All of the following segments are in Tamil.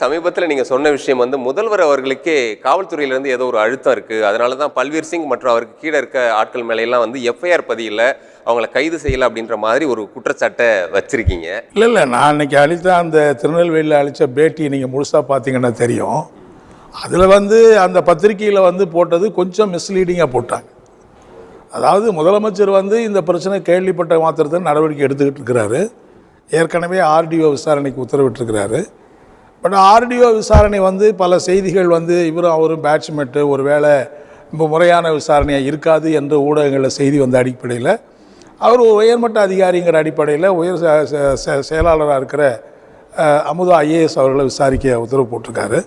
சமீபத்தில் நீங்கள் சொன்ன விஷயம் வந்து முதல்வர் அவர்களுக்கே காவல்துறையிலேருந்து ஏதோ ஒரு அழுத்தம் இருக்குது அதனால தான் பல்வீர் சிங் மற்றும் அவருக்கு கீழே இருக்க ஆட்கள் மேலையெல்லாம் வந்து எஃப்ஐஆர் பதியில் அவங்கள கைது செய்யலை அப்படின்ற மாதிரி ஒரு குற்றச்சாட்டை வச்சுருக்கீங்க. இல்லை இல்லை நான் அன்னைக்கு அழித்த அந்த திருநெல்வேலியில் அழித்த பேட்டி நீங்கள் முழுசாக பார்த்தீங்கன்னா தெரியும். அதில் வந்து அந்த பத்திரிக்கையில் வந்து போட்டது கொஞ்சம் மிஸ்லீடிங்காக போட்டாங்க. அதாவது முதலமைச்சர் வந்து இந்த பிரச்சனை கேள்விப்பட்ட மாத்திரத்தில் நடவடிக்கை எடுத்துக்கிட்டு இருக்கிறாரு. ஏற்கனவே ஆர்டிஓ விசாரணைக்கு உத்தரவிட்டிருக்கிறாரு. பட் ஆர்டிஓ விசாரணை வந்து பல செய்திகள் வந்து இவரும் அவரும் பேட்ச்மெட்டு ஒரு வேளை இப்போ முறையான விசாரணையாக இருக்காது என்று ஊடகங்களில் செய்தி வந்த அடிப்படையில். அவர் ஒரு உயர்மட்ட அதிகாரிங்கிற அடிப்படையில் உயர் செ- செயலாளராக இருக்கிற அமுதா ஐஏஎஸ் அவர்களை விசாரிக்க உத்தரவு போட்டிருக்காரு.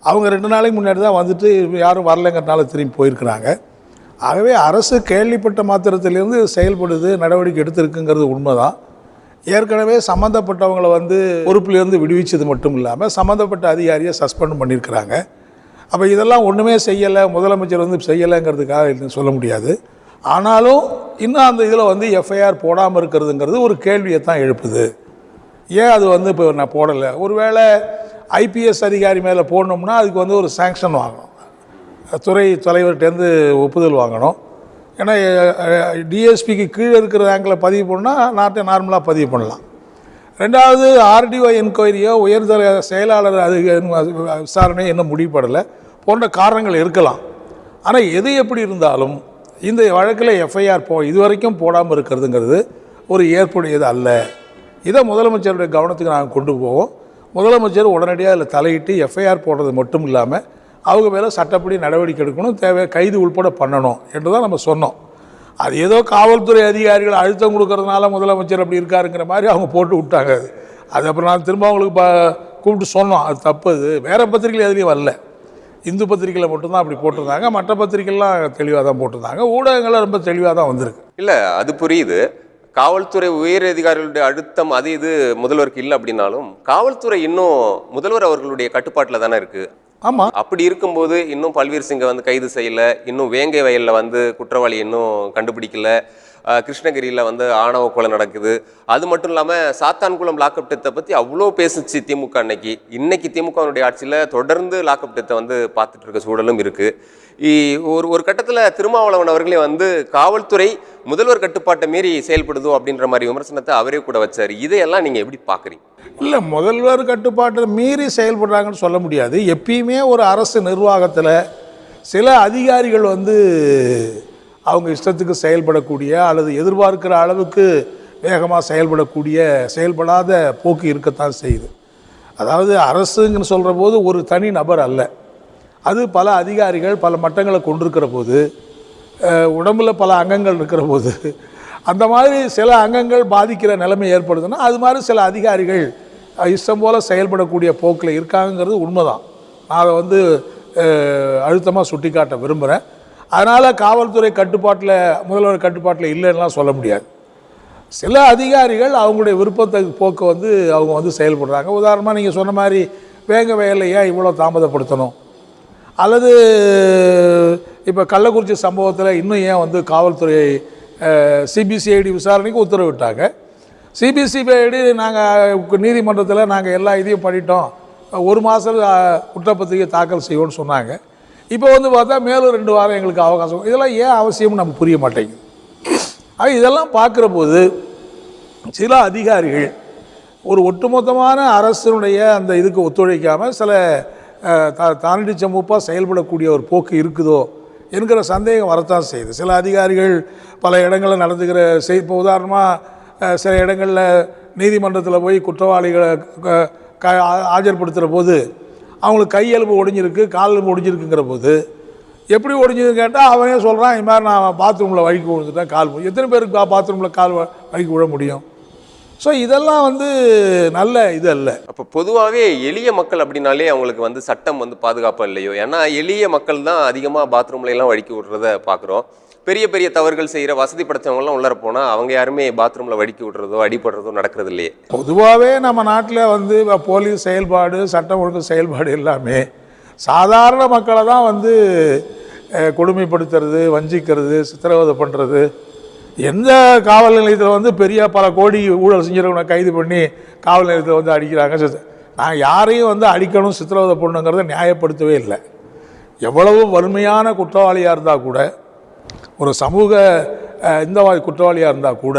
அவங்க ரெண்டு நாளைக்கு முன்னாடி தான் வந்துட்டு யாரும் வரலைங்கிறனால திரும்பி போயிருக்கிறாங்க. ஆகவே அரசு கேள்விப்பட்ட மாத்திரத்திலிருந்து செயல்படுது நடவடிக்கை எடுத்திருக்குங்கிறது உண்மைதான். ஏற்கனவே சம்மந்தப்பட்டவங்களை வந்து பொறுப்பிலிருந்து விடுவிச்சது மட்டும் இல்லாமல் சம்மந்தப்பட்ட அதிகாரியை சஸ்பெண்ட் பண்ணியிருக்கிறாங்க. அப்போ இதெல்லாம் ஒன்றுமே செய்யலை முதலமைச்சர் வந்து செய்யலைங்கிறதுக்காக சொல்ல முடியாது. ஆனாலும் இன்னும் அந்த இதில் வந்து எஃப்ஐஆர் போடாமல் இருக்கிறதுங்கிறது ஒரு கேள்வியை தான் எழுப்புது. ஏன் அது வந்து இப்போ நான் போடலை? ஒருவேளை ஐபிஎஸ் அதிகாரி மேலே போடணும்னா அதுக்கு வந்து ஒரு சேங்ஷன் வாங்கணும். துறை தலைவர்கிட்டேருந்து ஒப்புதல் வாங்கணும். ஏன்னா டிஎஸ்பிக்கு கீழே இருக்கிற ரேங்கில் பதிவு பண்ணால் நாட்டை நார்மலாக பதிவு பண்ணலாம். ரெண்டாவது ஆர்டிஓ என்கொயரியோ உயர்தர செயலாளர் அது விசாரணை இன்னும் முடிவுபடலை போன்ற காரணங்கள் இருக்கலாம். ஆனால் எது எப்படி இருந்தாலும் இந்த வழக்கில் எஃப்ஐஆர் போ இதுவரைக்கும் போடாமல் இருக்கிறதுங்கிறது ஒரு ஏற்புடையது அல்ல. இதை முதலமைச்சருடைய கவனத்துக்கு நாங்கள் கொண்டு போவோம். முதலமைச்சர் உடனடியாக அதில் தலையிட்டு எஃப்ஐஆர் போடுறது மட்டும் இல்லாமல் அவங்க மேலே சட்டப்படி நடவடிக்கை எடுக்கணும் தேவை கைது உள்பட பண்ணணும் என்று தான் நம்ம சொன்னோம். அது ஏதோ காவல்துறை அதிகாரிகள் அழுத்தம் கொடுக்கறதுனால முதலமைச்சர் அப்படி இருக்காருங்கிற மாதிரி அவங்க போட்டு விட்டாங்க அது. அது அப்புறம் நான் திரும்ப அவங்களுக்கு ப கூப்பிட்டு சொன்னோம் அது தப்பு அது. வேறு பத்திரிகையில் எதுலேயும் வரல. இந்து பத்திரிகையில் மட்டும்தான் அப்படி போட்டிருந்தாங்க. மற்ற பத்திரிகைலாம் தெளிவாக தான் போட்டிருந்தாங்க. ஊடகங்கள்லாம் ரொம்ப தெளிவாக தான் வந்திருக்கு. இல்லை அது புரியுது. காவல்துறை உயர் அதிகாரிகளுடைய அழுத்தம் அது இது முதல்வருக்கு இல்லை அப்படின்னாலும் காவல்துறை இன்னும் முதல்வர் அவர்களுடைய கட்டுப்பாட்டில் தானே இருக்குது ஆமாம் அப்படி இருக்கும்போது இன்னும் பல்வீர் சிங்கை வந்து கைது செய்யல. இன்னும் வேங்கை வயலில் வந்து குற்றவாளி இன்னும் கண்டுபிடிக்கல. கிருஷ்ணகிரியில் வந்து ஆணவ கொலை நடக்குது. அது மட்டும் இல்லாமல் சாத்தான்குளம் லாக்அப் டெத்தை பற்றி அவ்வளோ பேசுச்சு திமுக அன்னைக்கு. இன்னைக்கு திமுகவினுடைய ஆட்சியில் தொடர்ந்து லாக்அப் டெத்தை வந்து பார்த்துட்டு இருக்க சூழலும் இருக்குது ஒரு ஒரு கட்டத்தில் திருமாவளவன் அவர்களே வந்து காவல்துறை முதல்வர் கட்டுப்பாட்டை மீறி செயல்படுதோ அப்படின்ற மாதிரி விமர்சனத்தை அவரே கூட வச்சார். இதையெல்லாம் நீங்கள் எப்படி பார்க்குறீங்க? இல்லை முதல்வர் கட்டுப்பாட்டை மீறி செயல்படுறாங்கன்னு சொல்ல முடியாது. எப்பயுமே ஒரு அரசு நிர்வாகத்தில் சில அதிகாரிகள் வந்து அவங்க இஷ்டத்துக்கு செயல்படக்கூடிய அல்லது எதிர்பார்க்கிற அளவுக்கு வேகமாக செயல்படக்கூடிய செயல்படாத போக்கு இருக்கத்தான் செய்யுது. அதாவது அரசுங்கன்னு சொல்கிற போது ஒரு தனி நபர் அல்ல. அது பல அதிகாரிகள் பல மட்டங்களை கொண்டிருக்கிற போது உடம்பில் பல அங்கங்கள் இருக்கிற போது அந்த மாதிரி சில அங்கங்கள் பாதிக்கிற நிலைமை ஏற்படுதுன்னா அது மாதிரி சில அதிகாரிகள் இஷ்டம் போல் செயல்படக்கூடிய போக்கில் இருக்காங்கிறது உண்மைதான். நான் அதை வந்து அழுத்தமாக சுட்டிக்காட்ட விரும்புகிறேன் அதனால் காவல்துறை கட்டுப்பாட்டில் முதல்வர் கட்டுப்பாட்டில் இல்லைன்னுலாம் சொல்ல முடியாது. சில அதிகாரிகள் அவங்களுடைய விருப்பத்தை போக்கு வந்து அவங்க வந்து செயல்படுறாங்க. உதாரணமாக நீங்கள் சொன்ன மாதிரி வேங்க வயலில் ஏன் இவ்வளோ தாமதப்படுத்தணும்? அல்லது இப்போ கள்ளக்குறிச்சி சம்பவத்தில் இன்னும் ஏன் வந்து காவல்துறை சிபிசிஐடி விசாரணைக்கு உத்தரவிட்டாங்க? சிபிசிபிஐடி நாங்கள் நீதிமன்றத்தில் நாங்கள் எல்லா இதையும் பண்ணிட்டோம். ஒரு மாதம் குற்றப்பத்திரிகை தாக்கல் செய்வோம்னு சொன்னாங்க. இப்போ வந்து பார்த்தா மேலும் ரெண்டு வாரம் எங்களுக்கு அவகாசம். இதெல்லாம் ஏன் அவசியம்னு நமக்கு புரிய மாட்டேங்குது. ஆக இதெல்லாம் பார்க்குற போது சில அதிகாரிகள் ஒரு ஒட்டுமொத்தமான அரசினுடைய அந்த இதுக்கு ஒத்துழைக்காமல் சில த தா தானடி சமூப்பாக செயல்படக்கூடிய ஒரு போக்கு இருக்குதோ என்கிற சந்தேகம் வரத்தான் செய்யுது. சில அதிகாரிகள் பல இடங்களில் நடந்துக்கிற செய் இப்போ உதாரணமாக சில இடங்களில் நீதிமன்றத்தில் போய் குற்றவாளிகளை க- க- ஆஜர்படுத்துகிற போது அவங்களுக்கு கையெலும்பு ஒடிஞ்சிருக்கு கால் எலும்பு ஒடிஞ்சிருக்குங்கிற போது எப்படி ஒடிஞ்சதுன்னு கேட்டால் அவனே சொல்கிறான் இது மாதிரி நான் பாத்ரூமில் வழுக்கி விழுந்துட்டேன் கால் எத்தனை பேருக்கு பாத்ரூமில் கால் வ- வழுக்கி விழ முடியும்? ஸோ இதெல்லாம் வந்து நல்ல இது அல்ல. அப்போ பொதுவாகவே எளிய மக்கள் அப்படின்னாலே அவங்களுக்கு வந்து சட்டம் வந்து பாதுகாப்பாக இல்லையோ? ஏன்னா எளிய மக்கள் தான் அதிகமாக பாத்ரூம்ல எல்லாம் வழுக்கி விடுறத பார்க்குறோம் பெரிய பெரிய தவறுகள் செய்கிற வசதி படைச்சவங்கலாம் உள்ளர போனால் அவங்க யாருமே பாத்ரூமில் வடிக்கி விடுறதோ அடிபடுறதோ நடக்கிறது இல்லையே பொதுவாகவே நம்ம நாட்டில் வந்து போலீஸ் செயல்பாடு சட்டம் ஒழுங்கு செயல்பாடு எல்லாமே சாதாரண மக்களை தான் வந்து கொடுமைப்படுத்துறது வஞ்சிக்கிறது சித்திரவதை பண்ணுறது எந்த காவல் நிலையத்தில் வந்து பெரிய பல கோடி ஊழல் செஞ்சவங்களை கைது பண்ணி காவல் நிலையத்தில் வந்து அடிக்கிறாங்க. நான் யாரையும் வந்து அடிக்கணும் சித்திரவதை பண்ணணுங்கிறத நியாயப்படுத்தவே இல்லை. எவ்வளவு வறுமையான குற்றவாளியாக இருந்தால் கூட ஒரு சமூக இந்த மாதிரி குற்றவாளியாக இருந்தால் கூட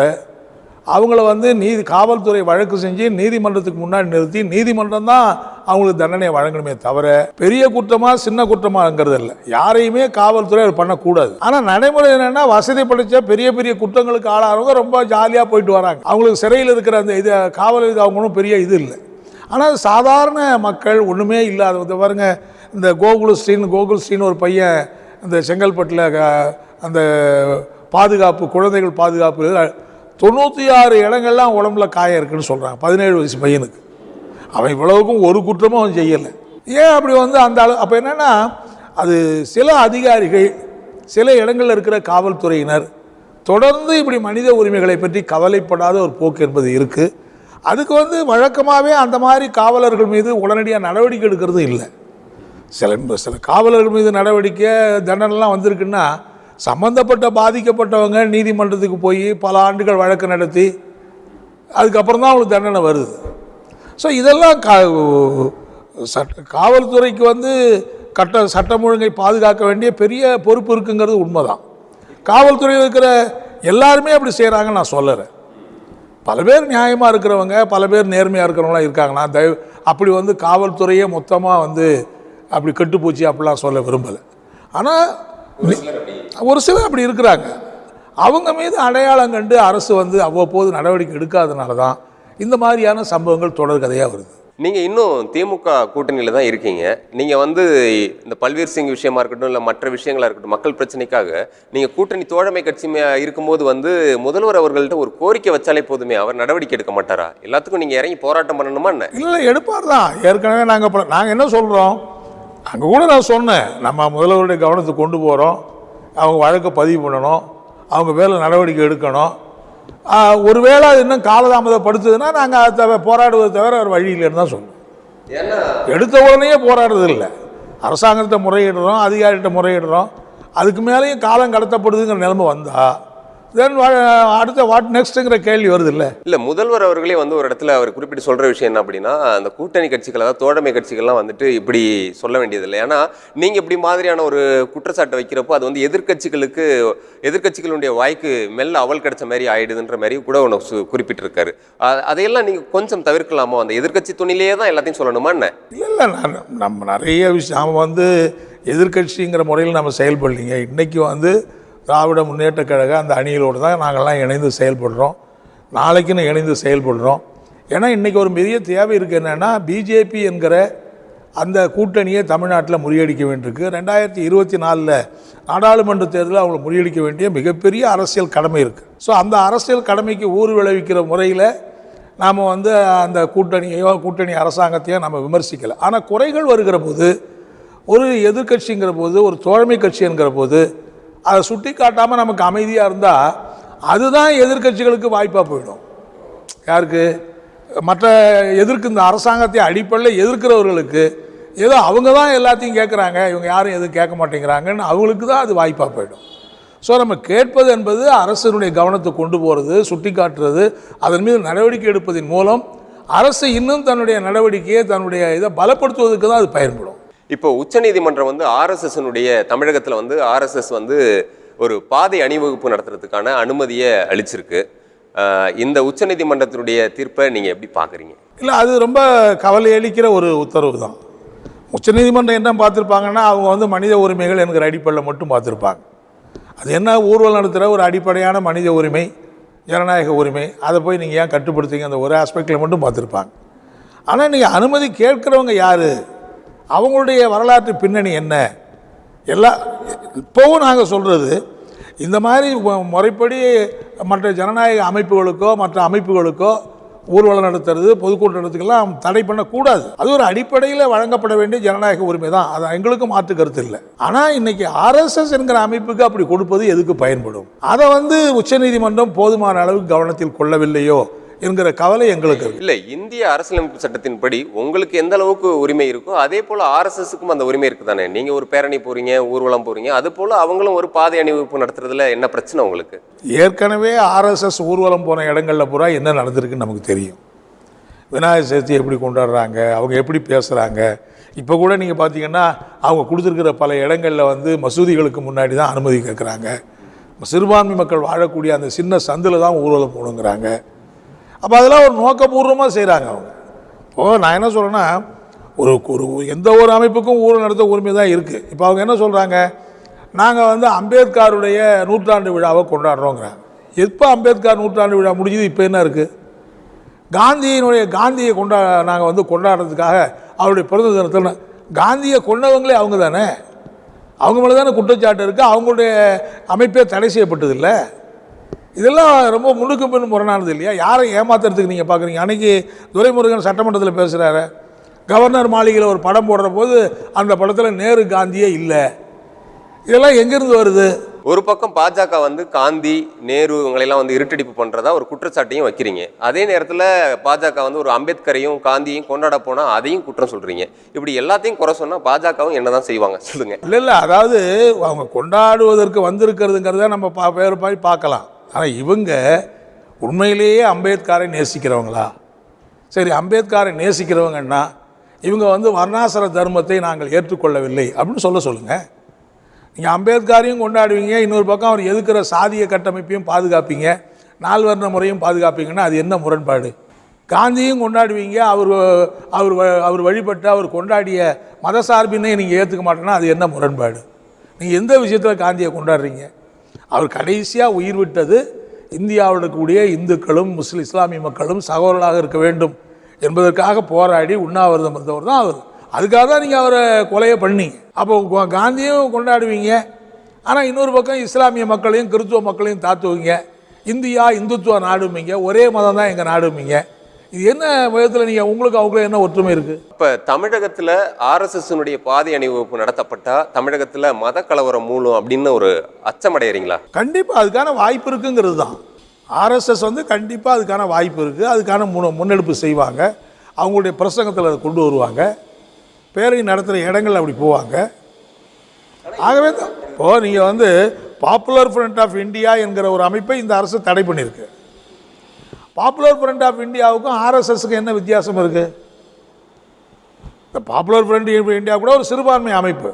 அவங்கள வந்து நீதி காவல்துறை வழக்கு செஞ்சு நீதிமன்றத்துக்கு முன்னாடி நிறுத்தி நீதிமன்றம் தான் அவங்களுக்கு தண்டனையை வழங்கணுமே தவிர பெரிய குற்றமாக சின்ன குற்றமாங்கிறது இல்லை. யாரையுமே காவல்துறை அது பண்ணக்கூடாது. ஆனால் நடைமுறை என்னென்னா வசதி படித்த பெரிய பெரிய குற்றங்களுக்கு ஆளாகிறவங்க ரொம்ப ஜாலியாக போயிட்டு வராங்க. அவங்களுக்கு சிறையில் இருக்கிற அந்த இது காவல் இது அவங்களும் பெரிய இது இல்லை. ஆனால் சாதாரண மக்கள் ஒன்றுமே இல்லாத இந்த பாருங்க இந்த கோகுல் ஸ்ரீன் கோகுல் ஸ்ரீன் ஒரு பையன் இந்த செங்கல்பட்டில் அந்த பாதுகாப்பு குழந்தைகள் பாதுகாப்பு தொண்ணூற்றி ஆறு இடங்கள்லாம் உடம்புல காயம் இருக்குன்னு சொல்கிறாங்க பதினேழு வயசு பையனுக்கு. அவன் இவ்வளவுக்கும் ஒரு குற்றமும் அவன் செய்யலை. ஏன் அப்படி வந்து அந்த அளவு அப்போ என்னென்னா அது சில அதிகாரிகள் சில இடங்களில் இருக்கிற காவல்துறையினர் தொடர்ந்து இப்படி மனித உரிமைகளை பற்றி கவலைப்படாத ஒரு போக்கு என்பது இருக்குது அதுக்கு வந்து வழக்கமாகவே அந்த மாதிரி காவலர்கள் மீது உடனடியாக நடவடிக்கை எடுக்கிறது இல்லை. சில சில காவலர்கள் மீது நடவடிக்கை தண்டனைலாம் வந்திருக்குன்னா சம்பந்தப்பட்ட பாதிக்கப்பட்டவங்க நீதிமன்றத்துக்கு போய் பல ஆண்டுகள் வழக்கு நடத்தி அதுக்கப்புறம் தான் அவங்களுக்கு தண்டனை வருது. ஸோ இதெல்லாம் கா சட்ட காவல்துறைக்கு வந்து கட்ட சட்டம் ஒழுங்கை பாதுகாக்க வேண்டிய பெரிய பொறுப்பு இருக்குங்கிறது உண்மைதான். காவல்துறையில் இருக்கிற எல்லாருமே அப்படி செய்கிறாங்கன்னு நான் சொல்லறேன் பல பேர் நியாயமாக இருக்கிறவங்க பல பேர் நேர்மையாக இருக்கிறவங்களாம் இருக்காங்க நான் தயவு அப்படி வந்து காவல்துறையே மொத்தமாக வந்து அப்படி கெட்டுப்போச்சு அப்படிலாம் சொல்ல விரும்பலை. ஆனால் ஒரு சிலர் அப்படி இருக்கிறாங்க. அவங்க மீது அடையாளம் கண்டு அரசு வந்து அவ்வப்போது நடவடிக்கை எடுக்காதனால தான் இந்த மாதிரியான சம்பவங்கள் தொடர்கதையாக வருது. நீங்க இன்னும் திமுக கூட்டணியில தான் இருக்கீங்க. நீங்க வந்து இந்த பல்வீர் சிங் விஷயமா இருக்கட்டும் இல்ல மற்ற விஷயங்களா இருக்கட்டும் மக்கள் பிரச்சனைக்காக நீங்க கூட்டணி தோழமை கட்சி மே- இருக்கும்போது வந்து முதல்வர் அவர்கள்ட்ட ஒரு கோரிக்கை வச்சாலே போதுமே அவர் நடவடிக்கை எடுக்க மாட்டாரா? எல்லாத்துக்கும் நீங்க இறங்கி போராட்டம் பண்ணணுமா என்ன? இல்லை எடுப்பார் தான். ஏற்கனவே நாங்கள் நாங்கள் என்ன சொல்கிறோம் அங்கே கூட நான் சொன்னேன் நம்ம முதல்வருடைய கவனத்துக்கு கொண்டு போகிறோம் அவங்க வழக்கை பதிவு பண்ணணும் அவங்க மேலே நடவடிக்கை எடுக்கணும். ஒருவேளை அது இன்னும் காலதாமதப்படுத்துதுன்னா நாங்கள் அதை தவிர போராடுவதை தவிர ஒரு வழி இல்லைன்னு தான் சொல்லுவோம் ஏன்னா எடுத்த உடனே போராடுறது இல்லை. அரசாங்கத்தை முறையிடுறோம் அதிகாரிகிட்ட முறையிடுறோம். அதுக்கு மேலேயும் காலம் கடத்தப்படுதுங்கிற நிலைமை வந்தா தென் அடுத்த வாட் நெக்ஸ்ட்டுங்கிற கேள்வி வருது இல்லை இல்ல முதல்வர் அவர்களே வந்து ஒரு இடத்துல அவர் குறிப்பிட்டு சொல்ற விஷயம் என்ன அப்படின்னா அந்த கூட்டணி கட்சிகள் அதாவது தோழமை கட்சிகள்லாம் வந்துட்டு இப்படி சொல்ல வேண்டியதில்லை. ஏன்னா நீங்க இப்படி மாதிரியான ஒரு குற்றச்சாட்டை வைக்கிறப்போ அது வந்து எதிர்க்கட்சிகளுக்கு எதிர்க்கட்சிகளுடைய வாய்க்கு மெல்ல அவல் கிடைச்ச மாதிரி ஆயிடுதுன்ற மாதிரி கூட ஒன்று குறிப்பிட்டிருக்காரு. அதையெல்லாம் நீங்க கொஞ்சம் தவிர்க்கலாமோ? அந்த எதிர்க்கட்சி துணிலேயே தான் எல்லாத்தையும் சொல்லணுமா என்ன? இல்லை இல்லை நான் நம்ம நிறைய விஷயம் நாம வந்து எதிர்க்கட்சிங்கிற முறையில் நம்ம செயல்படலைங்க. இன்றைக்கி வந்து திராவிட முன்னேற்ற கழக அந்த அணிகளோடு தான் நாங்கள்லாம் இணைந்து செயல்படுறோம். நாளைக்குன்னு இணைந்து செயல்படுறோம். ஏன்னா இன்றைக்கி ஒரு பெரிய தேவை இருக்குது என்னென்னா பிஜேபி என்கிற அந்த கூட்டணியை தமிழ்நாட்டில் முறியடிக்க வேண்டியிருக்கு. ரெண்டாயிரத்தி இருபத்தி நாலில் நாடாளுமன்ற தேர்தலில் அவங்களை முறியடிக்க வேண்டிய மிகப்பெரிய அரசியல் கடமை இருக்குது ஸோ அந்த அரசியல் கடமைக்கு ஊர் விளைவிக்கிற முறையில் நாம் வந்து அந்த கூட்டணியோ கூட்டணி அரசாங்கத்தையோ நம்ம விமர்சிக்கலை. ஆனால் குறைகள் வருகிற போது ஒரு எதிர்க்கட்சிங்கிற போது ஒரு தோழமை கட்சிங்கிற போது அதை சுட்டி காட்டாமல் நமக்கு அமைதியாக இருந்தால் அதுதான் எதிர்க்கட்சிகளுக்கு வாய்ப்பாக போயிடும். யாருக்கு? மற்ற எதிர்க்கு இந்த அரசாங்கத்தை அடிப்படையில் எதிர்க்கிறவர்களுக்கு ஏதோ அவங்க தான் எல்லாத்தையும் கேட்குறாங்க இவங்க யாரும் எதுவும் கேட்க மாட்டேங்கிறாங்கன்னு அவங்களுக்கு தான் அது வாய்ப்பாக போயிடும். ஸோ நம்ம கேட்பது என்பது அரசினுடைய கவனத்தை கொண்டு போகிறது சுட்டி காட்டுறது அதன் மீது நடவடிக்கை எடுப்பதன் மூலம் அரசு இன்னும் தன்னுடைய நடவடிக்கையை தன்னுடைய இதை பலப்படுத்துவதற்கு தான் அது பயன்படும். இப்போ உச்சநீதிமன்றம் வந்து ஆர்எஸ்எஸ்னுடைய தமிழகத்தில் வந்து ஆர்எஸ்எஸ் வந்து ஒரு பாதை அணிவகுப்பு நடத்துறதுக்கான அனுமதியை அளிச்சிருக்கு. இந்த உச்சநீதிமன்றத்தினுடைய தீர்ப்பை நீங்கள் எப்படி பார்க்குறீங்க இல்லை அது ரொம்ப கவலை அளிக்கிற ஒரு உத்தரவு தான். உச்சநீதிமன்றம் என்ன பார்த்துருப்பாங்கன்னா அவங்க வந்து மனித உரிமைகள் என்கிற அடிப்படையில் மட்டும் பார்த்துருப்பாங்க. அது என்ன ஊர்வலம் நடத்துகிற ஒரு அடிப்படையான மனித உரிமை ஜனநாயக உரிமை அதை போய் நீங்கள் ஏன் கட்டுப்படுத்துங்க அந்த ஒரு ஆஸ்பெக்டில் மட்டும் பார்த்துருப்பாங்க. ஆனால் நீங்கள் அனுமதி கேட்குறவங்க யார்? அவங்களுடைய வரலாற்று பின்னணி என்ன? எல்லா இப்போவும் நாங்கள் சொல்கிறது இந்த மாதிரி முறைப்படி மற்ற ஜனநாயக அமைப்புகளுக்கோ மற்ற அமைப்புகளுக்கோ ஊர்வலம் நடத்துறது பொதுக்கூட்டம் நடத்துக்கெல்லாம் தடை பண்ணக்கூடாது. அது ஒரு அடிப்படையில் வழங்கப்பட வேண்டிய ஜனநாயக உரிமை தான். அது எங்களுக்கும் மாற்று கருத்து இல்லை. ஆனால் இன்னைக்கு ஆர்எஸ்எஸ் என்கிற அமைப்புக்கு அப்படி கொடுப்பது எதுக்கு பயன்படும்? அதை வந்து உச்சநீதிமன்றம் போதுமான அளவுக்கு கவனத்தில் கொள்ளவில்லையோ? என்கிற கவலை எங்களுக்கு இல்லை இந்திய அரசியலமைப்பு சட்டத்தின்படி உங்களுக்கு எந்த அளவுக்கு உரிமை இருக்கோ அதே போல் ஆர்எஸ்எஸ்க்கும் அந்த உரிமை இருக்குது தானே நீங்கள் ஒரு பேரணி போகிறீங்க ஊர்வலம் போகிறீங்க அது போல் அவங்களும் ஒரு பாதை அணிவகுப்பு நடத்துறதுல என்ன பிரச்சனை உங்களுக்கு? ஏற்கனவே ஆர்எஸ்எஸ் ஊர்வலம் போன இடங்களில் பூரா என்ன நடந்திருக்குன்னு நமக்கு தெரியும். விநாயகர் சதுர்த்தி எப்படி கொண்டாடுறாங்க அவங்க எப்படி பேசுகிறாங்க இப்போ கூட நீங்கள் பார்த்தீங்கன்னா அவங்க கொடுத்துருக்கிற பல இடங்களில் வந்து மசூதிகளுக்கு முன்னாடி தான் அனுமதி கேட்குறாங்க சிறுபான்மை மக்கள் வாழக்கூடிய அந்த சின்ன சந்தில் தான் ஊர்வலம் போகணுங்கிறாங்க. அப்போ அதெல்லாம் ஒரு நோக்கபூர்வமாக செய்கிறாங்க அவங்க. இப்போது நான் என்ன சொல்கிறேன்னா ஒரு ஒரு எந்த ஒரு அமைப்புக்கும் ஊர் நடத்த உரிமை தான் இருக்குது இப்போ அவங்க என்ன சொல்கிறாங்க நாங்கள் வந்து அம்பேத்கருடைய நூற்றாண்டு விழாவை கொண்டாடுறோங்கிறாங்க. எப்போ அம்பேத்கர் நூற்றாண்டு விழா முடிஞ்சது? இப்போ என்ன இருக்குது காந்தியினுடைய காந்தியை கொண்டா நாங்கள் வந்து கொண்டாடுறதுக்காக அவருடைய பிறந்த தினத்தில் காந்தியை கொண்டவங்களே அவங்க தானே? அவங்க மேலே தானே குற்றச்சாட்டு இருக்குது அவங்களுடைய அமைப்பே தடை செய்யப்பட்டது இல்லை இதெல்லாம் ரொம்ப முன்னுக்கு பின் முரணானது இல்லையா? யாரை ஏமாத்துறதுக்கு நீங்கள் பார்க்குறீங்க அன்றைக்கி துரைமுருகன் சட்டமன்றத்தில் பேசுகிறாரு கவர்னர் மாளிகையில் ஒரு படம் போடுற போது அந்த படத்தில் நேரு காந்தியே இல்லை. இதெல்லாம் எங்கேருந்து வருது? ஒரு பக்கம் பாஜக வந்து காந்தி நேரு இவங்களெல்லாம் வந்து இருட்டடிப்பு பண்றதா ஒரு குற்றச்சாட்டையும் வைக்கிறீங்க. அதே நேரத்துல பாஜக வந்து ஒரு அம்பேத்கரையும் காந்தியையும் கொண்டாட போனா அதையும் குற்றம் சொல்றீங்க. இப்படி எல்லாத்தையும் குறை சொன்னா பாஜகவும் என்னதான் செய்வாங்க? சொல்லுங்க. இல்லை இல்லை. அதாவது அவங்க கொண்டாடுவதற்கு வந்திருக்கிறதுங்கிறத நம்ம பா வேறு மாதிரி பார்க்கலாம். ஆனால் இவங்க உண்மையிலேயே அம்பேத்கரை நேசிக்கிறவங்களா? சரி அம்பேத்கரை நேசிக்கிறவங்கன்னா இவங்க வந்து வர்ணாசிர தர்மத்தை நாங்கள் ஏற்றுக்கொள்ளவில்லை அப்படின்னு சொல்ல சொல்லுங்கள் நீங்கள் அம்பேத்கரையும் கொண்டாடுவீங்க இன்னொரு பக்கம் அவர் எதுக்கிற சாதிய கட்டமைப்பையும் பாதுகாப்பீங்க நால்வர்ண முறையும் பாதுகாப்பீங்கன்னா அது என்ன முரண்பாடு? காந்தியும் கொண்டாடுவீங்க அவர் அவர் வ- அவர் வழிபட்டு அவர் கொண்டாடிய மத சார்பினை நீங்கள் ஏற்றுக்க மாட்டேன்னா அது என்ன முரண்பாடு? நீங்கள் எந்த விஷயத்தில் காந்தியை கொண்டாடுறீங்க? அவர் கடைசியாக உயிர் விட்டது இந்தியாவில் இருக்கக்கூடிய இந்துக்களும் முஸ்லீம் இஸ்லாமிய மக்களும் சகோதரர்களாக இருக்க வேண்டும் என்பதற்காக போராடி உண்ணாவிரதம் இருந்தவர் தான் அவர். அதுக்காக தான் நீங்கள் அவரை கொலையை பண்ணி அப்போ காந்தியும் கொண்டாடுவீங்க. ஆனால் இன்னொரு பக்கம் இஸ்லாமிய மக்களையும் கிறிஸ்துவ மக்களையும் தாத்துவீங்க இந்தியா இந்துத்துவ நாடுமீங்க ஒரே மதம் தான் எங்கள் நாடுமீங்க இது என்ன விதத்தில் நீங்கள் உங்களுக்கு அவங்களும் என்ன ஒற்றுமை இருக்குது இப்ப தமிழகத்துல ஆர்எஸ்எஸ்னுடைய பாதை அணிவகுப்பு நடத்தப்பட்டா தமிழகத்துல மத கலவரம் மூலம் அப்படின்னு ஒரு அச்சமடைகிறீங்களா கண்டிப்பாக அதுக்கான வாய்ப்பு இருக்குங்கிறது தான். ஆர்எஸ்எஸ் வந்து கண்டிப்பாக அதுக்கான வாய்ப்பு இருக்குது அதுக்கான முன் முன்னெடுப்பு செய்வாங்க. அவங்களுடைய பிரசங்கத்தில் அதை கொண்டு வருவாங்க. பேரணி நடத்துகிற இடங்கள் அப்படி போவாங்க. ஆகவே தான் இப்போது நீங்கள் வந்து பாப்புலர் ஃப்ரண்ட் ஆஃப் இந்தியா என்கிற ஒரு அமைப்பை இந்த அரசு தடை பண்ணியிருக்கு. பாப்புலர் ஃப்ரண்ட் ஆஃப் இந்தியாவுக்கும் ஆர்எஸ்எஸ்க்கு என்ன வித்தியாசம் இருக்குது இந்த பாப்புலர் ஃப்ரண்ட் இந்தியா கூட ஒரு சிறுபான்மை அமைப்பு.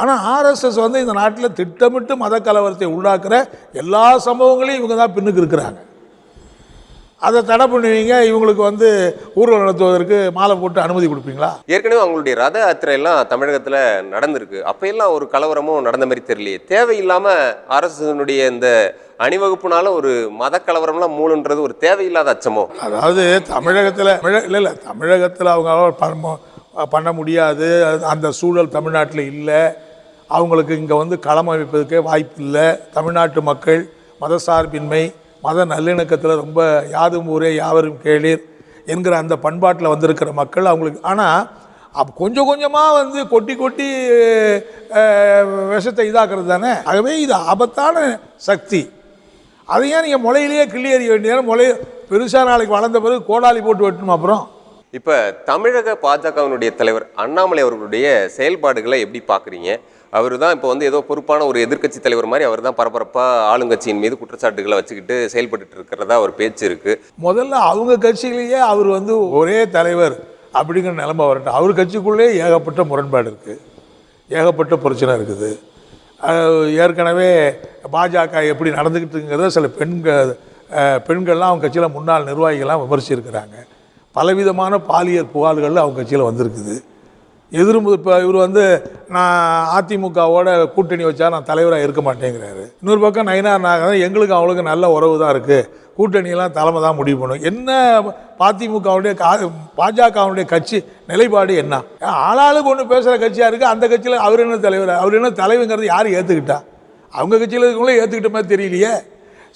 ஆனால் ஆர்எஸ்எஸ் வந்து இந்த நாட்டில் திட்டமிட்டு மத கலவரத்தை உள்ளாக்குற எல்லா சம்பவங்களையும் இவங்க தான் பின்னுக்கு இருக்கிறாங்க. அதை தடை பண்ணுவீங்க இவங்களுக்கு வந்து ஊர்வலம் நடத்துவதற்கு மாலை போட்டு அனுமதி கொடுப்பீங்களா? ஏற்கனவே அவங்களுடைய ரத யாத்திரை எல்லாம் தமிழகத்துல நடந்திருக்கு. அப்ப எல்லாம் ஒரு கலவரமும் நடந்த மாதிரி தெரியலையே. தேவையில்லாம ஆர்எஸ்எஸ்னுடைய இந்த அணிவகுப்புனால ஒரு மத கலவரம்லாம் மூணுன்றது ஒரு தேவையில்லாத அச்சமோ? அதாவது தமிழகத்தில் இல்லை இல்லை. தமிழகத்தில் அவங்க பண்ண- முடியாது. அது- அந்த சூழல் தமிழ்நாட்டில் இல்லை. அவங்களுக்கு இங்கே வந்து களம் அமைப்பதற்கே வாய்ப்பு இல்லை. தமிழ்நாட்டு மக்கள் மதசார்பின்மை மத நல்லிணக்கத்தில் ரொம்ப யாதும் ஊரே யாவரும் கேளீர் என்கிற அந்த பண்பாட்டில் வந்திருக்கிற மக்கள் அவங்களுக்கு. ஆனால் அப் கொஞ்சம் கொஞ்சமாக வந்து கொட்டி கொட்டி விஷத்தை இதாக்குறது தானே? ஆகவே இது ஆபத்தான சக்தி. அதை ஏன் நீங்கள் முளையிலேயே கிள்ளி எறிய வேண்டியது முளை பெருசாக நாளைக்கு வளர்ந்த பிறகு கோடாலி போட்டு வெட்டணும் அப்புறம்? இப்போ தமிழக பாஜகவினுடைய தலைவர் அண்ணாமலை அவர்களுடைய செயல்பாடுகளை எப்படி பார்க்குறீங்க அவர் தான் இப்போ வந்து ஏதோ பொறுப்பான ஒரு எதிர்க்கட்சி தலைவர் மாதிரி அவர் தான் பரபரப்பாக ஆளுங்கட்சியின் மீது குற்றச்சாட்டுகளை வச்சுக்கிட்டு செயல்பட்டு இருக்கிறதா ஒரு பேச்சு இருக்கு. முதல்ல அவங்க கட்சியிலேயே அவர் வந்து ஒரே தலைவர் அப்படிங்கிற நிலமை வரட்டும். அவர் கட்சிக்குள்ளே ஏகப்பட்ட முரண்பாடு இருக்குது ஏகப்பட்ட பிரச்சனை இருக்குது. ஏற்கனவே பாஜக எப்படி நடந்துக்கிட்டுங்கிறத சில பெண்கள் பெண்கள்லாம் அவங்க கட்சியில் முன்னாள் நிர்வாகிகள்லாம் விமர்சிச்சிருக்கிறாங்க. பலவிதமான பாலியல் புகார்கள் அவங்க கட்சியில் வந்திருக்குது. எதிரும் இப்போ இவர் வந்து நான் அதிமுகவோட கூட்டணி வச்சா நான் தலைவராக இருக்க மாட்டேங்கிறாரு. இன்னொரு பக்கம் நயினார் நாகரன் எங்களுக்கு அவங்களுக்கு நல்ல உறவு தான் இருக்குது கூட்டணியெல்லாம் தலைமை தான் முடிவு பண்ணும். என்ன அதிமுகவுடைய கா பாஜகவுடைய கட்சி நிலைப்பாடு என்ன? ஆளாளுக்கு ஒன்று பேசுகிற கட்சியாக இருக்குது அந்த கட்சியில் அவர் என்ன தலைவர் அவர் என்ன தலைவங்கிறது யார் ஏற்றுக்கிட்டா அவங்க கட்சியில் இருக்கவங்களே ஏற்றுக்கிட்ட மாதிரி தெரியலையே.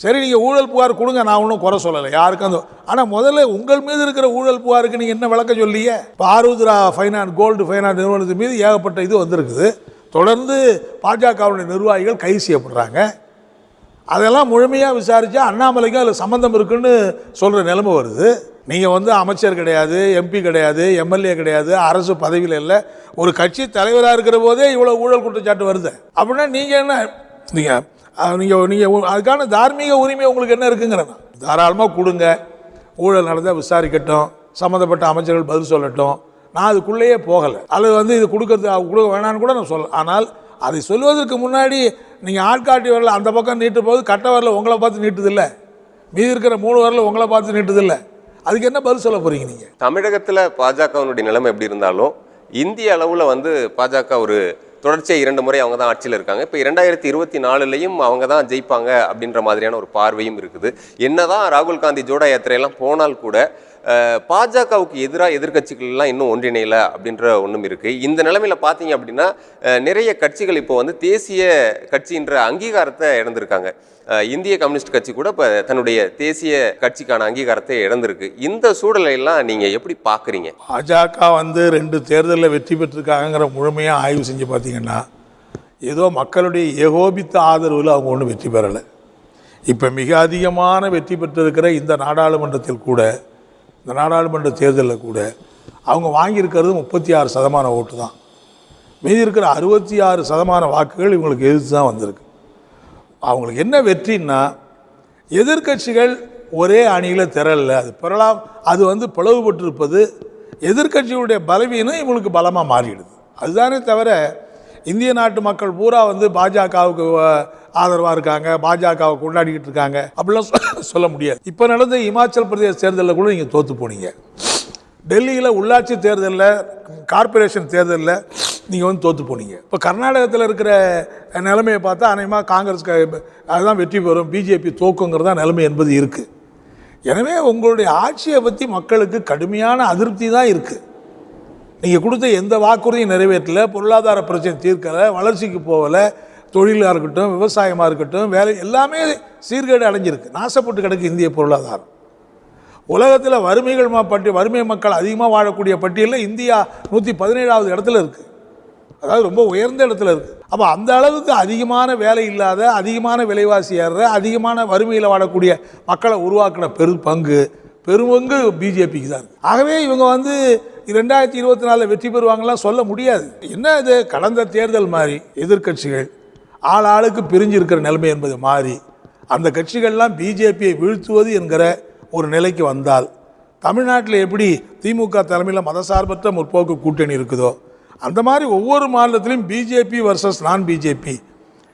சரி நீங்கள் ஊழல் புகார் கொடுங்க நான் ஒன்றும் குறை சொல்லலை யாருக்கும் அந்த ஆனால் முதல்ல உங்கள் மீது இருக்கிற ஊழல் புகாருக்கு நீங்கள் என்ன விளக்கம் சொல்லியே? இப்போ ஆருத்ரா ஃபைனான்ஸ் கோல்டு ஃபைனான்ஸ் நிறுவனத்தின் மீது ஏகப்பட்ட இது வந்திருக்குது. தொடர்ந்து பாஜகவுடைய நிர்வாகிகள் கைது செய்யப்படுறாங்க. அதெல்லாம் முழுமையாக விசாரித்தா அண்ணாமலைக்கும் அதில் சம்மந்தம் இருக்குன்னு சொல்கிற நிலைமை வருது. நீங்கள் வந்து அமைச்சர் கிடையாது எம்பி கிடையாது எம்எல்ஏ கிடையாது அரசு பதவியில் இல்லை. ஒரு கட்சி தலைவராக இருக்கிற போதே இவ்வளோ ஊழல் குற்றச்சாட்டு வருது. அப்படின்னா நீங்கள் என்ன நீங்கள் நீங்கள் நீங்கள் அதுக்கான தார்மீக உரிமை உங்களுக்கு என்ன இருக்குங்கிறேன் தாராளமாக கொடுங்க. ஊழல் நடந்தால் விசாரிக்கட்டும். சம்மந்தப்பட்ட அமைச்சர்கள் பதில் சொல்லட்டும். நான் அதுக்குள்ளேயே போகலை. அல்லது வந்து இது கொடுக்கறது கொடுக்க வேணான்னு கூட நான் சொல்ல ஆனால் அதை சொல்வதற்கு முன்னாடி நீங்கள் ஆட்காட்டி வரல அந்த பக்கம் நீட்டு போது கட்ட வரல உங்களை பார்த்து நீட்டுதில்லை. மீதி இருக்கிற மூணு வரல உங்களை பார்த்து நீட்டுதில்லை. அதுக்கு என்ன பதில் சொல்ல போகிறீங்க நீங்கள் தமிழகத்தில் பாஜகவினுடைய நிலைமை எப்படி இருந்தாலும் இந்திய அளவில் வந்து பாஜக ஒரு தொடர்ச்சியாக இரண்டு முறை அவங்க தான் ஆட்சியில் இருக்காங்க. இப்போ இரண்டாயிரத்தி இருபத்தி நாலுலையும் அவங்க தான் ஜெயிப்பாங்க அப்படின்ற மாதிரியான ஒரு பார்வையும் இருக்குது. என்னதான் ராகுல் காந்தி ஜோடா யாத்திரையெல்லாம் போனால் கூட பாஜகவுக்கு எதிராக எதிர்க்கட்சிகள்லாம் இன்னும் ஒன்றிணையல அப்படின்ற ஒன்றும் இருக்குது இந்த நிலமையில் பார்த்தீங்க அப்படின்னா நிறைய கட்சிகள் இப்போ வந்து தேசிய கட்சின்ற அங்கீகாரத்தை இழந்திருக்காங்க. இந்திய கம்யூனிஸ்ட் கட்சி கூட இப்போ தன்னுடைய தேசிய கட்சிக்கான அங்கீகாரத்தை இழந்திருக்கு. இந்த சூழலையெல்லாம் நீங்கள் எப்படி பார்க்குறீங்க பாஜக வந்து ரெண்டு தேர்தலில் வெற்றி பெற்றிருக்காங்கிற முழுமையாக ஆய்வு செஞ்சு பார்த்தீங்கன்னா ஏதோ மக்களுடைய ஏகோபித்த ஆதரவில் அவங்க ஒன்றும் வெற்றி பெறலை. இப்போ மிக அதிகமான வெற்றி பெற்றிருக்கிற இந்த நாடாளுமன்றத்தில் கூட இந்த நாடாளுமன்ற தேர்தலில் கூட அவங்க வாங்கியிருக்கிறது முப்பத்தி ஆறு சதமான ஓட்டு தான். மீதி இருக்கிற அறுபத்தி ஆறு சதமான வாக்குகள் இவங்களுக்கு எதிர்த்து தான் வந்திருக்கு. அவங்களுக்கு என்ன வெற்றின்னா எதிர்க்கட்சிகள் ஒரே அணியில் திரளல. அது பிறலாம் அது வந்து பிளவுபட்டிருப்பது எதிர்கட்சிகளுடைய பலவீனம் இவங்களுக்கு பலமாக மாறிடுது. அதுதானே தவிர இந்திய நாட்டு மக்கள் பூரா வந்து பாஜகவுக்கு ஆதரவாக இருக்காங்க பாஜகவை கொண்டாடிக்கிட்டு இருக்காங்க. அப்படிலாம் சொல்ல- முடியாது. இப்போ நடந்த இமாச்சல் பிரதேச தேர்தலில் கூட நீங்கள் தோற்று போனீங்க. டெல்லியில் உள்ளாட்சி தேர்தலில் கார்ப்பரேஷன் தேர்தலில் நீங்கள் வந்து தோற்று போனீங்க. இப்போ கர்நாடகத்தில் இருக்கிற நிலைமையை பார்த்தா அநேகமாக காங்கிரஸ் அதுதான் வெற்றி பெறும் பிஜேபி தோக்குங்கிறது தான் நிலைமை என்பது இருக்குது எனவே உங்களுடைய ஆட்சியை பற்றி மக்களுக்கு கடுமையான அதிருப்தி தான் இருக்குது நீங்கள் கொடுத்த எந்த வாக்குறுதியும் நிறைவேற்றல பொருளாதார பிரச்சனை தீர்க்கலை வளர்ச்சிக்கு போகலை தொழிலாக இருக்கட்டும் விவசாயமாக இருக்கட்டும் வேலை எல்லாமே சீர்கேடு அடைஞ்சிருக்கு. நாசப்பட்டு கிடக்கு இந்திய பொருளாதாரம். உலகத்தில் வறுமைகள் ம- பட்டி வறுமை மக்கள் அதிகமாக வாழக்கூடிய பட்டியலில் இந்தியா நூற்றி பதினேழாவது இடத்துல இருக்குது அதாவது ரொம்ப உயர்ந்த இடத்துல இருக்குது அப்போ அந்த அளவுக்கு அதிகமான வேலை இல்லாத அதிகமான விலைவாசி ஏறுற அதிகமான வறுமையில் வாழக்கூடிய மக்களை உருவாக்கின பெரு பங்கு பெருமங்கு பிஜேபிக்கு தான் ஆகவே இவங்க வந்து ரெண்டாயிரத்தி இருபத்தி நாலில் வெற்றி பெறுவாங்கலாம் சொல்ல முடியாது. என்ன இது? கடந்த தேர்தல் மாதிரி எதிர்க்கட்சிகள் ஆள் ஆளுக்கு பிரிஞ்சு இருக்கிற நிலைமை என்பது மாறி அந்த கட்சிகள்லாம் பிஜேபியை வீழ்த்துவது என்கிற ஒரு நிலைக்கு வந்தால் தமிழ்நாட்டில் எப்படி திமுக தலைமையில் மதசார்பற்ற முற்போக்கு கூட்டணி இருக்குதோ அந்த மாதிரி ஒவ்வொரு மாநிலத்திலையும் பிஜேபி வர்சஸ் நான் பிஜேபி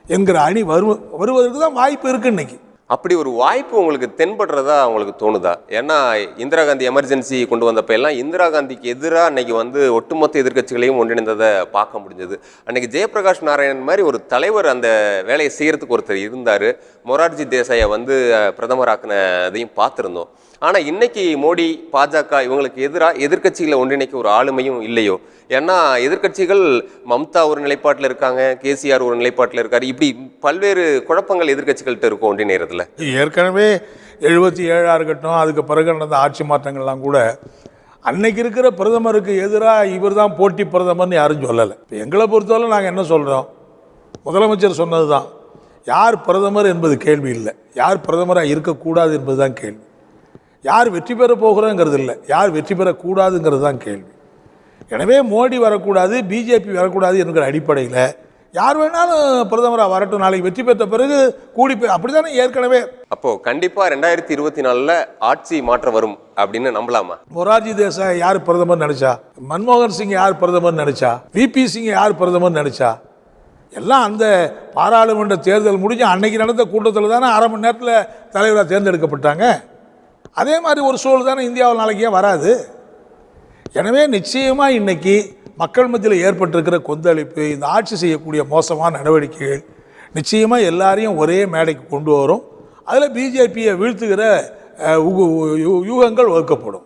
என்கிற அணி வரு வருவதற்கு தான் வாய்ப்பு இருக்குது இன்றைக்கி அப்படி ஒரு வாய்ப்பு உங்களுக்கு தென்படுறதா உங்களுக்கு தோணுதா? ஏன்னா இந்திரா காந்தி எமர்ஜென்சி கொண்டு வந்தப்ப எல்லாம் இந்திரா காந்திக்கு எதிராக அன்னைக்கு வந்து ஒட்டுமொத்த எதிர்க்கட்சிகளையும் ஒன்றிணைந்ததை பார்க்க முடிஞ்சது. அன்னைக்கு ஜெயபிரகாஷ் நாராயணன் மாதிரி ஒரு தலைவர் அந்த வேலையை செய்கிறதுக்கு ஒருத்தர் இருந்தார். மொரார்ஜி தேசாயை வந்து பிரதமராக்கின அதையும் பார்த்துருந்தோம். ஆனால் இன்னைக்கு மோடி பாஜக இவங்களுக்கு எதிராக எதிர்க்கட்சிகளை ஒன்றிணைக்க ஒரு ஆளுமையும் இல்லையோ? ஏன்னா எதிர்க்கட்சிகள் மம்தா ஒரு நிலைப்பாட்டில் இருக்காங்க கேசிஆர் ஒரு நிலைப்பாட்டில் இருக்காரு. இப்படி பல்வேறு குழப்பங்கள் எதிர்க்கட்சிகள்கிட்ட இருக்கும் ஒன்றிணைறதுல ஏற்கனவே எழுபத்தி ஏழாக இருக்கட்டும் அதுக்கு பிறகு நடந்த ஆட்சி மாற்றங்கள்லாம் கூட அன்னைக்கு இருக்கிற பிரதமருக்கு எதிராக இவர் தான் போட்டி பிரதமர்னு யாரும் சொல்லலை. இப்போ எங்களை பொறுத்தவரை நாங்கள் என்ன சொல்கிறோம் முதலமைச்சர் சொன்னது தான் யார் பிரதமர் என்பது கேள்வி இல்லை. யார் பிரதமராக இருக்கக்கூடாது என்பது தான் கேள்வி. யார் வெற்றி பெற போகிறோங்கிறது இல்லை யார் வெற்றி பெறக்கூடாதுங்கிறது தான் கேள்வி. எனவே மோடி வரக்கூடாது பிஜேபி வரக்கூடாது என்கிற அடிப்படையில் யார் வேணாலும் பிரதமராக வரட்டும் நாளைக்கு வெற்றி பெற்ற பிறகு கூடி அப்படி தானே ஏற்கனவே? அப்போ கண்டிப்பா ரெண்டாயிரத்தி இருபத்தி நாலுல ஆட்சி மாற்றம் வரும் அப்படின்னு நம்பலாமா? மொரார்ஜி தேசாய் யார் பிரதமர் நினைச்சா? மன்மோகன் சிங் யார் பிரதமர் நினைச்சா? விபி சிங் யார் பிரதமர் நினைச்சா? எல்லாம் அந்த பாராளுமன்ற தேர்தல் முடிஞ்சு அன்னைக்கு நடந்த கூட்டத்தில் தானே அரை மணி நேரத்தில் தலைவராக தேர்ந்தெடுக்கப்பட்டாங்க. அதே மாதிரி ஒரு சூழல் தானே இந்தியாவில் நாளைக்கே வராது. எனவே நிச்சயமாக இன்னைக்கு மக்கள் மத்தியில் ஏற்பட்டிருக்கிற கொந்தளிப்பு இந்த ஆட்சி செய்யக்கூடிய மோசமான நடவடிக்கைகள் நிச்சயமாக எல்லாரையும் ஒரே மேடைக்கு கொண்டு வரும். அதில் பிஜேபியை வீழ்த்துகிற யூகங்கள் வகுக்கப்படும்